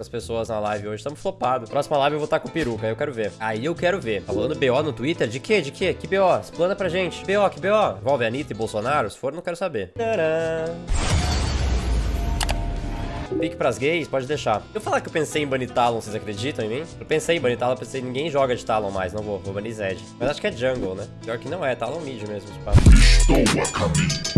as pessoas na live hoje. Estamos flopados. Próxima live eu vou estar com peruca, aí eu quero ver. Aí eu quero ver. Falando BO no Twitter, de quê? De quê? Que BO? Explana pra gente. BO, que BO? Envolve Anitta e Bolsonaro? Se for, não quero saber. Tcharam. Pique pras gays, pode deixar. Eu falar que eu pensei em banir Talon, vocês acreditam em mim? Eu pensei em banir Talon, pensei ninguém joga de Talon mais, não vou, vou banir Zed. Mas acho que é jungle, né? Pior que não é, Talon mid mesmo, tipo. Estou a caminho.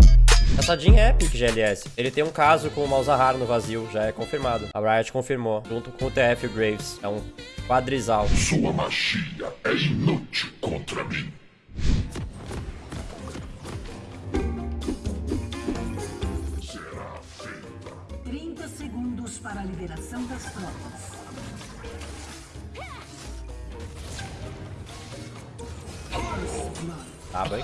Essa Jean é pique GLS. Ele tem um caso com o Malzahar no vazio, já é confirmado. A Riot confirmou, junto com o TF Graves. É um quadrizal. Sua magia é inútil contra mim. Será feita. 30 segundos para a liberação das tropas. Tá, bem.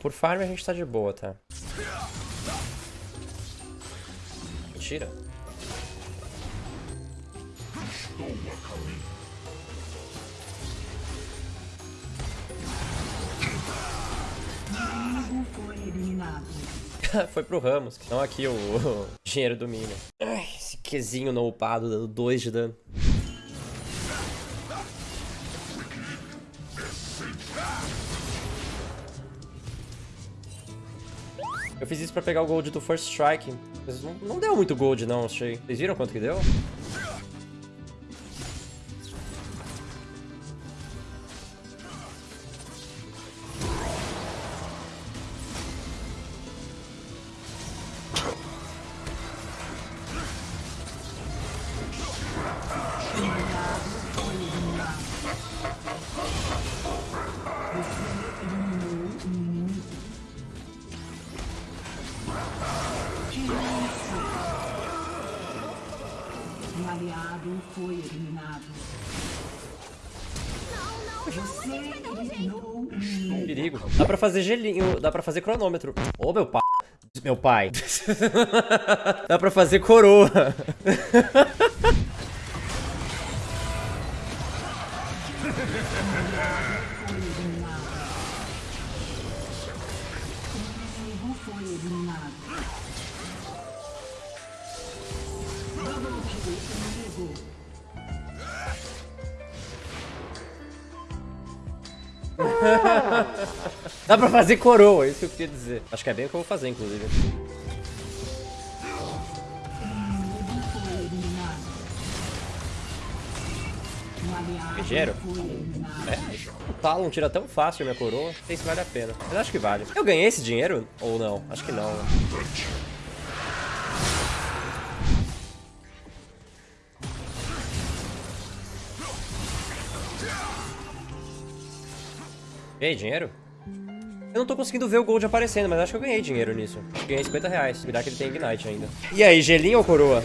Por farm a gente tá de boa, tá? Mentira. Foi pro Ramos, não aqui o, o dinheiro do Minion. Ai, esse Qzinho no upado dando 2 de dano. Eu fiz isso pra pegar o gold do First Strike. Mas não, não deu muito gold não, achei. Vocês viram quanto que deu? Perigo. Dá pra fazer gelinho, dá pra fazer cronômetro. Ô, meu pai. Meu pai. dá pra fazer coroa. Dá pra fazer coroa, é isso que eu queria dizer. Acho que é bem o que eu vou fazer, inclusive. Ligeiro? É? O Talon tira tão fácil a minha coroa, não sei se vale a pena. Mas acho que vale. Eu ganhei esse dinheiro? Ou não? Acho que não. né? Ganhei dinheiro? Eu não tô conseguindo ver o gold aparecendo, mas acho que eu ganhei dinheiro nisso. Acho que ganhei 50 reais. Cuidar que ele tem Ignite ainda. E aí, gelinho ou coroa?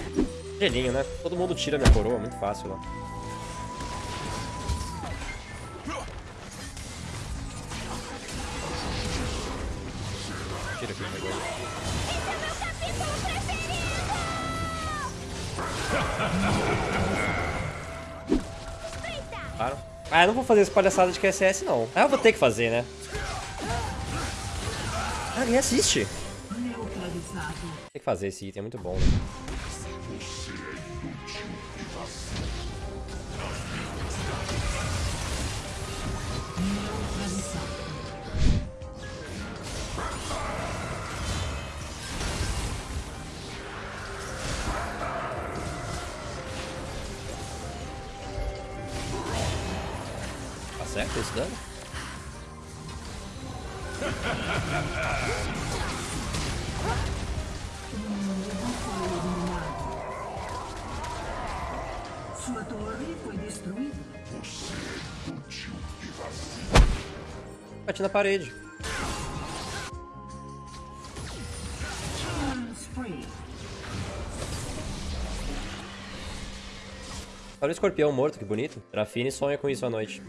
Gelinho, né? Todo mundo tira minha coroa, muito fácil lá. Tira aqui, pegou aí. Claro. Ah, eu não vou fazer essa palhaçada de QSS, não. Ah, eu vou ter que fazer, né? Ah, ninguém assiste. Tem que fazer esse item, é muito bom? Neutralizado. Certo esse dano? Sua torre foi destruída. Bati na parede. Killing spree. Olha o escorpião morto, que bonito. Trafine sonha com isso à noite.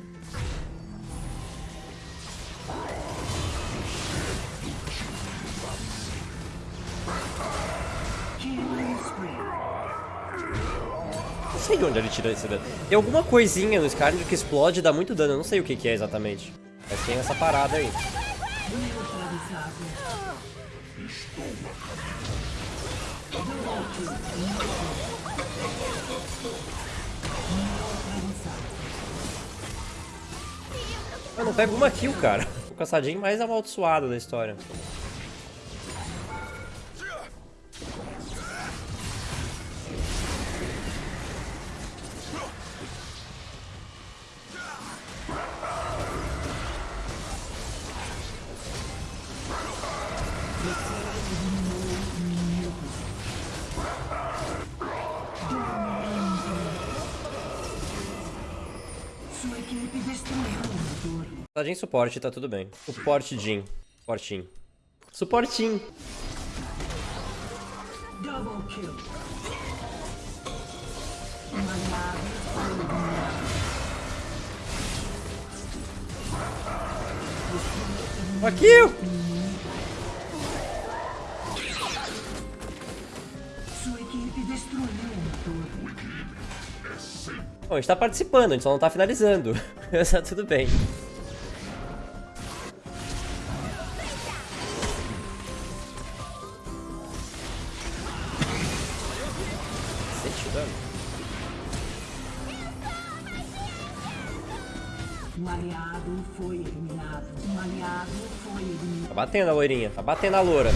Não sei de onde ele tira esse dano. Tem alguma coisinha no Skyrim que explode e dá muito dano. Eu não sei o que, que é exatamente. Mas tem essa parada aí. Eu não pego uma kill, cara. O caçadinho mais amaldiçoado da história. Sua equipe destruiu o motor. Caçadinho suporte, tá tudo bem. Suporte Jin. Suportinho. Suportinho. Double kill. Um aliado a gente tá participando, a gente só não tá finalizando. Tá tudo bem. Sente dano. Um aliado foi eliminado. Um aliado foi eliminado. Tá batendo a loirinha, tá batendo a loura.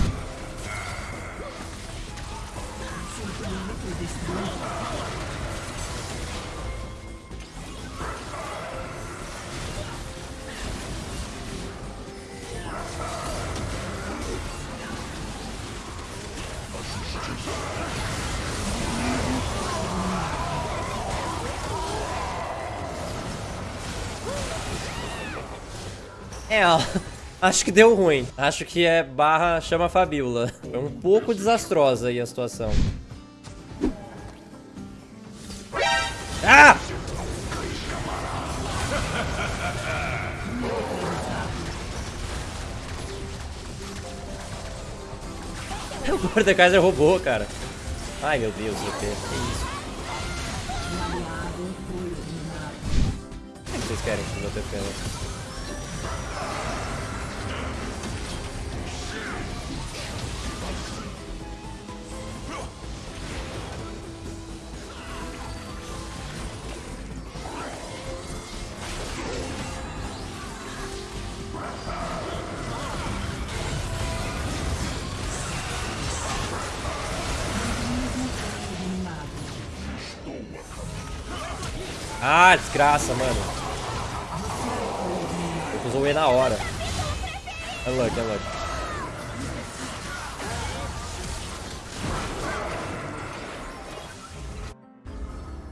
É, ó. Acho que deu ruim. Acho que é barra chama Fabiola. Foi um pouco desastrosa aí a situação. Ah! O Mordekaiser roubou, cara. Ai, meu Deus, GP. Que isso? O que vocês querem com o meu Ah, desgraça, mano. Eu usou E na hora. Unlucky, unlucky.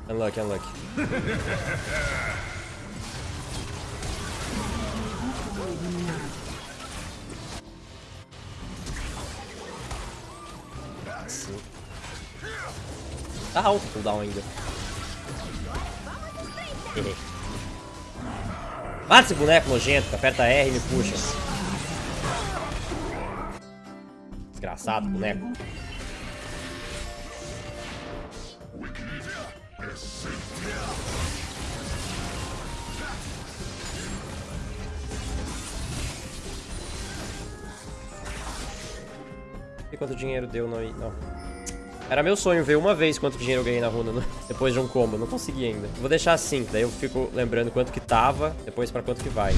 Unlucky, unlucky. Tá alto o cooldown ainda. Mata esse boneco nojento, aperta R e me puxa. Desgraçado, boneco. E quanto dinheiro deu não, não. Era meu sonho ver uma vez quanto dinheiro eu ganhei na runa no- depois de um combo. Não consegui ainda. Vou deixar assim, daí eu fico lembrando quanto que tava, depois pra quanto que vai.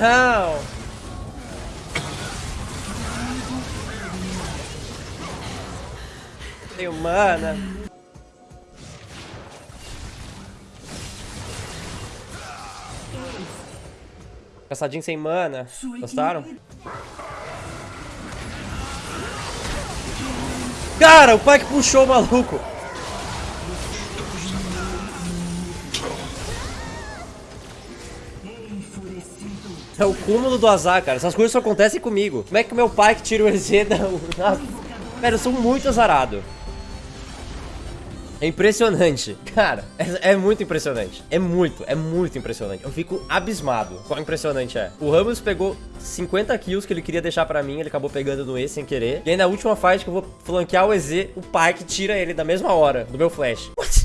Não! Tenho mana. Caçadinho sem mana. Gostaram? Cara, o pai que puxou o maluco. É o cúmulo do azar, cara. Essas coisas só acontecem comigo. Como é que meu pai que tira o EZ da... Cara, eu sou muito azarado. É impressionante. Cara, é, é muito impressionante. É muito, é muito impressionante. Eu fico abismado. Quão impressionante é. O Ramos pegou 50 kills que ele queria deixar pra mim, ele acabou pegando no E sem querer. E aí na última fight que eu vou flanquear o EZ, o Pike tira ele da mesma hora, do meu flash. What?